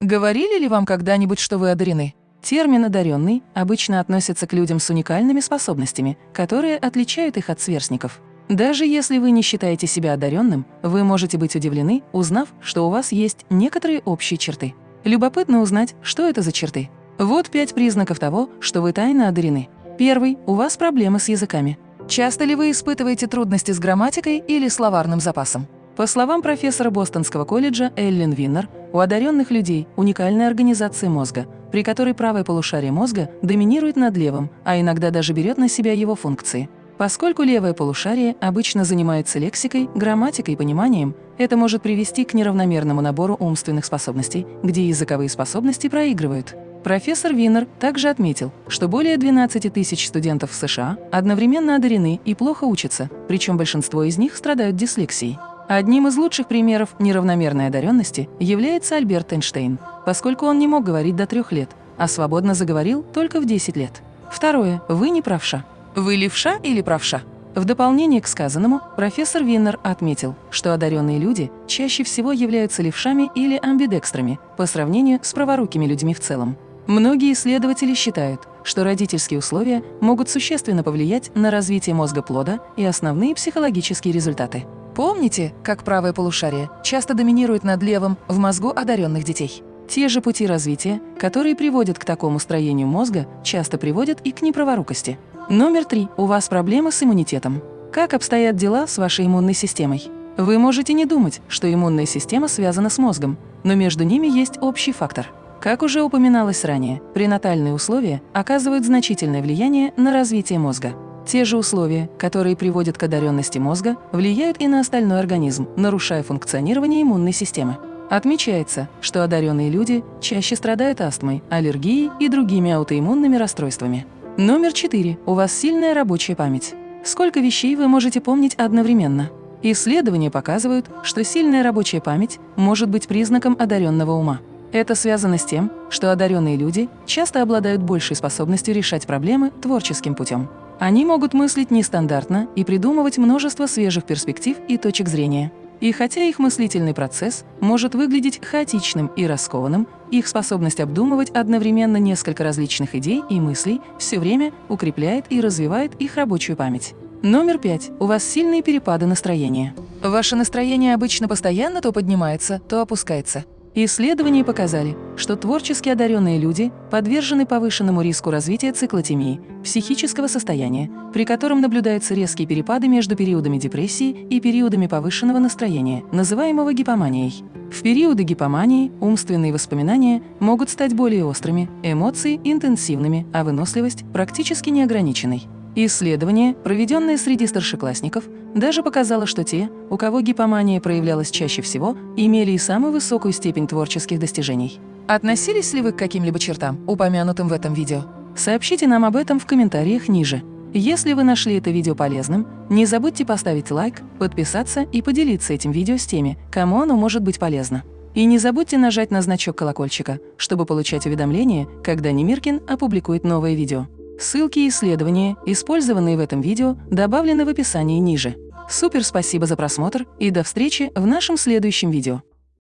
Говорили ли вам когда-нибудь, что вы одарены? Термин «одаренный» обычно относится к людям с уникальными способностями, которые отличают их от сверстников. Даже если вы не считаете себя одаренным, вы можете быть удивлены, узнав, что у вас есть некоторые общие черты. Любопытно узнать, что это за черты. Вот пять признаков того, что вы тайно одарены. Первый – у вас проблемы с языками. Часто ли вы испытываете трудности с грамматикой или словарным запасом? По словам профессора Бостонского колледжа Эллен Виннер, у одаренных людей уникальная организация мозга, при которой правое полушарие мозга доминирует над левым, а иногда даже берет на себя его функции. Поскольку левое полушарие обычно занимается лексикой, грамматикой и пониманием, это может привести к неравномерному набору умственных способностей, где языковые способности проигрывают. Профессор Виннер также отметил, что более 12 тысяч студентов в США одновременно одарены и плохо учатся, причем большинство из них страдают дислексией. Одним из лучших примеров неравномерной одаренности является Альберт Эйнштейн, поскольку он не мог говорить до трех лет, а свободно заговорил только в 10 лет. Второе. Вы не правша. Вы левша или правша? В дополнение к сказанному, профессор Виннер отметил, что одаренные люди чаще всего являются левшами или амбидекстрами по сравнению с праворукими людьми в целом. Многие исследователи считают, что родительские условия могут существенно повлиять на развитие мозга плода и основные психологические результаты. Помните, как правое полушарие часто доминирует над левым в мозгу одаренных детей? Те же пути развития, которые приводят к такому строению мозга, часто приводят и к неправорукости. Номер три. У вас проблемы с иммунитетом. Как обстоят дела с вашей иммунной системой? Вы можете не думать, что иммунная система связана с мозгом, но между ними есть общий фактор. Как уже упоминалось ранее, пренатальные условия оказывают значительное влияние на развитие мозга. Те же условия, которые приводят к одаренности мозга, влияют и на остальной организм, нарушая функционирование иммунной системы. Отмечается, что одаренные люди чаще страдают астмой, аллергией и другими аутоиммунными расстройствами. Номер 4. У вас сильная рабочая память. Сколько вещей вы можете помнить одновременно? Исследования показывают, что сильная рабочая память может быть признаком одаренного ума. Это связано с тем, что одаренные люди часто обладают большей способностью решать проблемы творческим путем. Они могут мыслить нестандартно и придумывать множество свежих перспектив и точек зрения. И хотя их мыслительный процесс может выглядеть хаотичным и раскованным, их способность обдумывать одновременно несколько различных идей и мыслей все время укрепляет и развивает их рабочую память. Номер пять. У вас сильные перепады настроения. Ваше настроение обычно постоянно то поднимается, то опускается. Исследования показали, что творчески одаренные люди подвержены повышенному риску развития циклотемии, психического состояния, при котором наблюдаются резкие перепады между периодами депрессии и периодами повышенного настроения, называемого гипоманией. В периоды гипомании умственные воспоминания могут стать более острыми, эмоции – интенсивными, а выносливость – практически неограниченной. Исследование, проведенное среди старшеклассников, даже показало, что те, у кого гипомания проявлялась чаще всего, имели и самую высокую степень творческих достижений. Относились ли вы к каким-либо чертам, упомянутым в этом видео? Сообщите нам об этом в комментариях ниже. Если вы нашли это видео полезным, не забудьте поставить лайк, подписаться и поделиться этим видео с теми, кому оно может быть полезно. И не забудьте нажать на значок колокольчика, чтобы получать уведомления, когда Немиркин опубликует новое видео. Ссылки и исследования, использованные в этом видео, добавлены в описании ниже. Супер спасибо за просмотр и до встречи в нашем следующем видео.